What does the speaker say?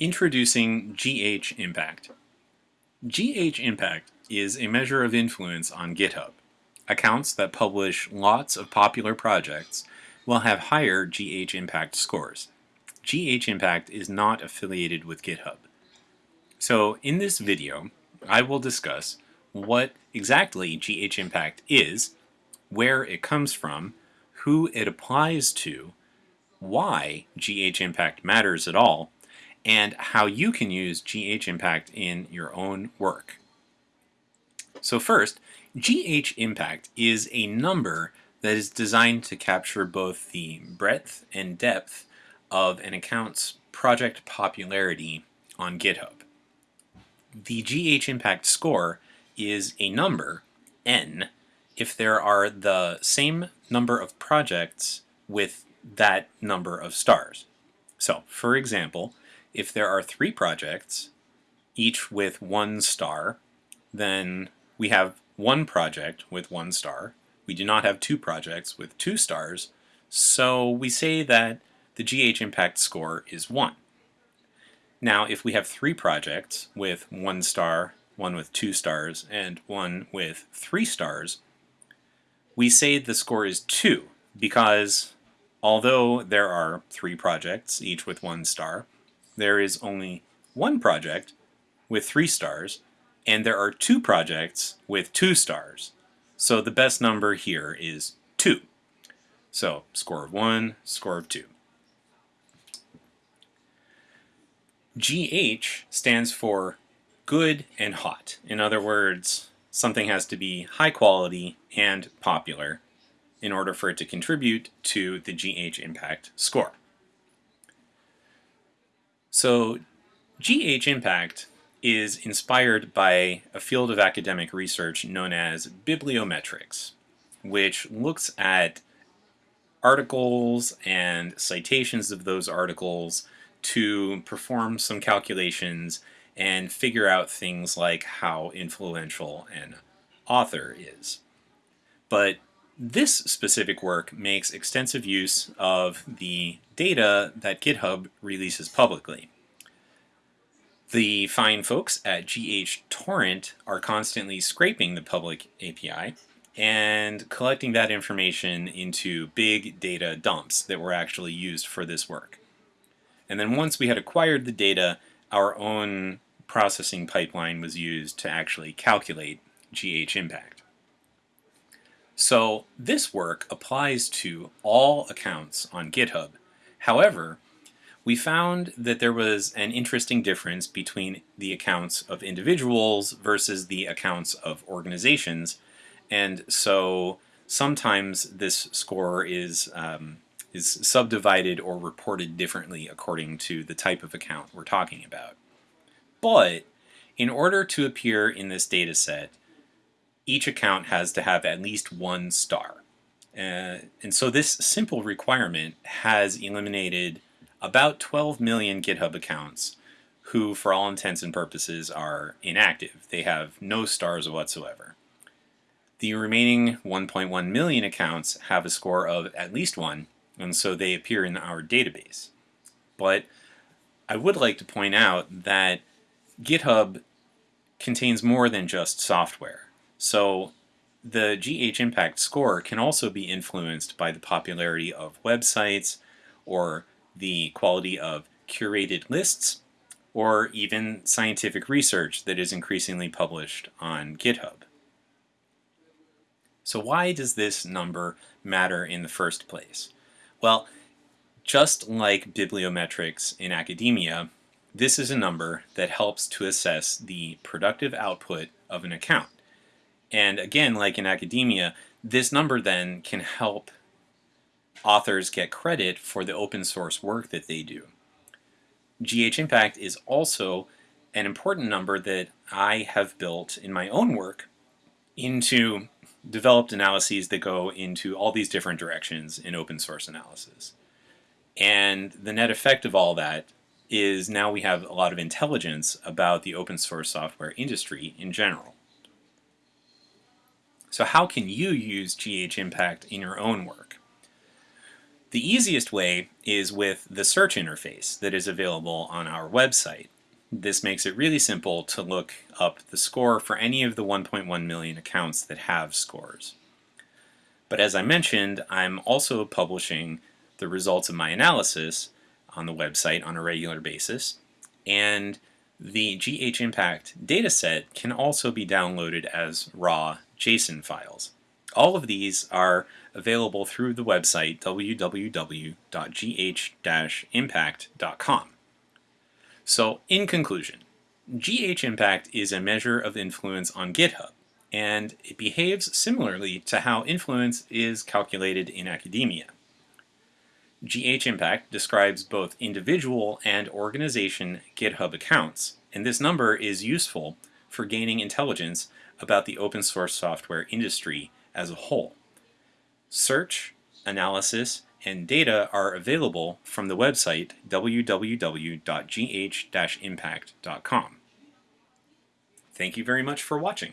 Introducing GH Impact. GH Impact is a measure of influence on GitHub. Accounts that publish lots of popular projects will have higher GH Impact scores. GH Impact is not affiliated with GitHub. So in this video, I will discuss what exactly GH Impact is, where it comes from, who it applies to, why GH Impact matters at all, and how you can use GH Impact in your own work. So first, GH Impact is a number that is designed to capture both the breadth and depth of an account's project popularity on GitHub. The GH Impact score is a number, n, if there are the same number of projects with that number of stars. So, for example, if there are three projects, each with one star, then we have one project with one star. We do not have two projects with two stars, so we say that the GH impact score is 1. Now, if we have three projects with one star, one with two stars, and one with three stars, we say the score is 2 because although there are three projects, each with one star, there is only one project with three stars, and there are two projects with two stars. So the best number here is 2. So score of 1, score of 2. GH stands for good and hot. In other words, something has to be high quality and popular in order for it to contribute to the GH impact score. So GH Impact is inspired by a field of academic research known as bibliometrics, which looks at articles and citations of those articles to perform some calculations and figure out things like how influential an author is. But this specific work makes extensive use of the data that GitHub releases publicly. The fine folks at GH Torrent are constantly scraping the public API and collecting that information into big data dumps that were actually used for this work. And then once we had acquired the data, our own processing pipeline was used to actually calculate GH impact. So this work applies to all accounts on GitHub. However, we found that there was an interesting difference between the accounts of individuals versus the accounts of organizations. And so sometimes this score is, um, is subdivided or reported differently according to the type of account we're talking about. But in order to appear in this data set, each account has to have at least one star. Uh, and so this simple requirement has eliminated about 12 million GitHub accounts who, for all intents and purposes, are inactive. They have no stars whatsoever. The remaining 1.1 million accounts have a score of at least one, and so they appear in our database. But I would like to point out that GitHub contains more than just software. So the GH impact score can also be influenced by the popularity of websites or the quality of curated lists or even scientific research that is increasingly published on GitHub. So why does this number matter in the first place? Well, just like bibliometrics in academia, this is a number that helps to assess the productive output of an account. And again, like in academia, this number then can help authors get credit for the open source work that they do. GH Impact is also an important number that I have built in my own work into developed analyses that go into all these different directions in open source analysis. And the net effect of all that is now we have a lot of intelligence about the open source software industry in general. So how can you use GH Impact in your own work? The easiest way is with the search interface that is available on our website. This makes it really simple to look up the score for any of the 1.1 million accounts that have scores. But as I mentioned, I'm also publishing the results of my analysis on the website on a regular basis, and the GH Impact dataset can also be downloaded as raw JSON files. All of these are available through the website www.gh-impact.com. So, in conclusion, GH Impact is a measure of influence on GitHub, and it behaves similarly to how influence is calculated in academia. GH Impact describes both individual and organization GitHub accounts, and this number is useful for gaining intelligence about the open source software industry as a whole. Search, analysis, and data are available from the website www.gh-impact.com. Thank you very much for watching.